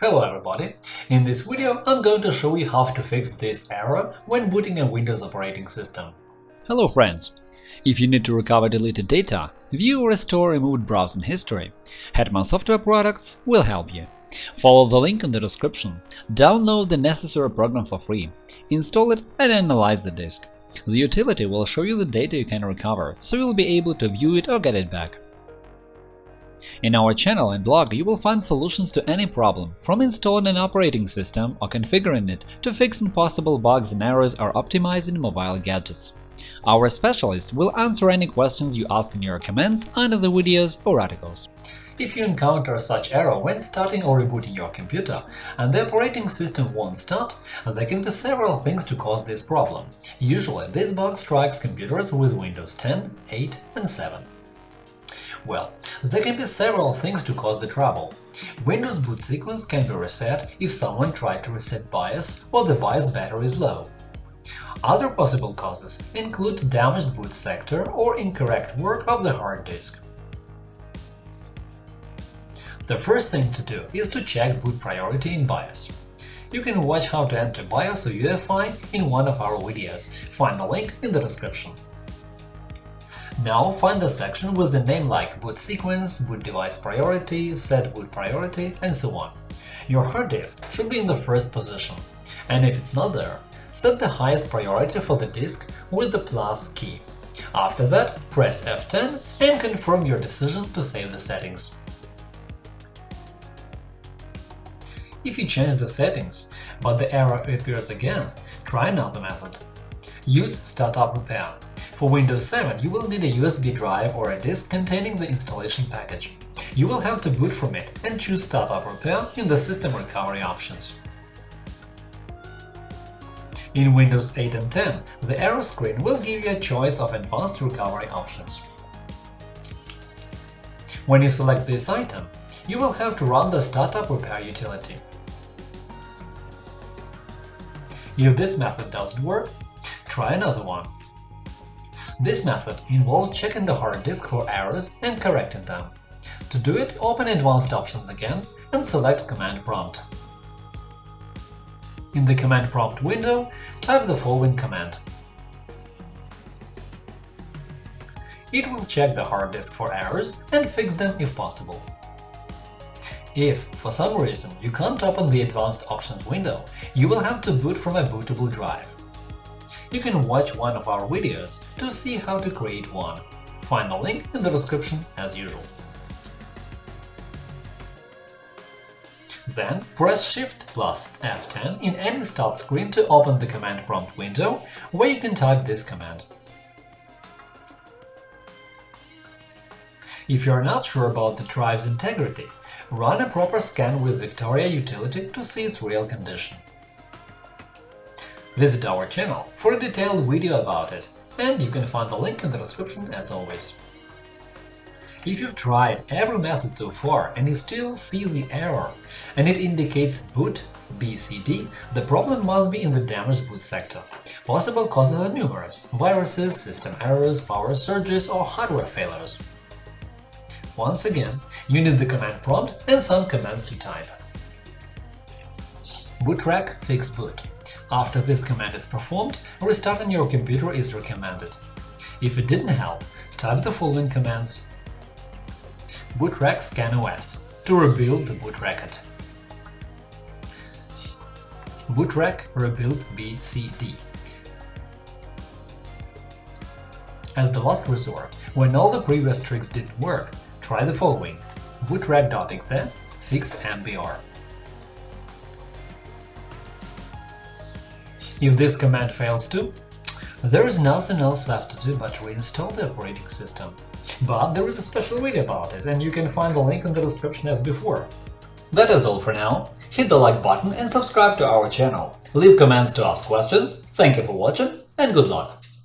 Hello everybody! In this video I'm going to show you how to fix this error when booting a Windows operating system. Hello friends! If you need to recover deleted data, view or restore removed browsing history, Hetman Software Products will help you. Follow the link in the description, download the necessary program for free, install it and analyze the disk. The utility will show you the data you can recover, so you'll be able to view it or get it back. In our channel and blog you will find solutions to any problem, from installing an operating system or configuring it to fixing possible bugs and errors or optimizing mobile gadgets. Our specialists will answer any questions you ask in your comments under the videos or articles. If you encounter such error when starting or rebooting your computer and the operating system won't start, there can be several things to cause this problem. Usually, this bug strikes computers with Windows 10, 8 and 7. Well, there can be several things to cause the trouble. Windows boot sequence can be reset if someone tried to reset BIOS or the BIOS battery is low. Other possible causes include damaged boot sector or incorrect work of the hard disk. The first thing to do is to check boot priority in BIOS. You can watch how to enter BIOS or UEFI in one of our videos, find the link in the description. Now find the section with the name like boot sequence, boot device priority, set boot priority, and so on. Your hard disk should be in the first position, and if it's not there, set the highest priority for the disk with the plus key. After that, press F10 and confirm your decision to save the settings. If you change the settings, but the error appears again, try another method. Use Startup Repair. For Windows 7, you will need a USB drive or a disk containing the installation package. You will have to boot from it and choose Startup Repair in the System Recovery options. In Windows 8 and 10, the error screen will give you a choice of advanced recovery options. When you select this item, you will have to run the Startup Repair utility. If this method doesn't work, try another one. This method involves checking the hard disk for errors and correcting them. To do it, open Advanced Options again and select Command Prompt. In the Command Prompt window, type the following command. It will check the hard disk for errors and fix them if possible. If, for some reason, you can't open the Advanced Options window, you will have to boot from a bootable drive. You can watch one of our videos to see how to create one. Find the link in the description as usual. Then press Shift plus F10 in any start screen to open the command prompt window, where you can type this command. If you're not sure about the drive's integrity, run a proper scan with Victoria utility to see its real condition. Visit our channel for a detailed video about it, and you can find the link in the description as always. If you've tried every method so far and you still see the error, and it indicates boot BCD, the problem must be in the damaged boot sector. Possible causes are numerous – viruses, system errors, power surges or hardware failures. Once again, you need the command prompt and some commands to type. Bootrec fix boot. After this command is performed, restarting your computer is recommended. If it didn't help, type the following commands bootrec scan OS to rebuild the boot record. Bootrec rebuild BCD. As the last resort, when all the previous tricks didn't work, try the following bootrec.exe fix MBR. If this command fails too, there is nothing else left to do but reinstall the operating system. But there is a special video about it, and you can find the link in the description as before. That is all for now. Hit the like button and subscribe to our channel. Leave comments to ask questions. Thank you for watching and good luck!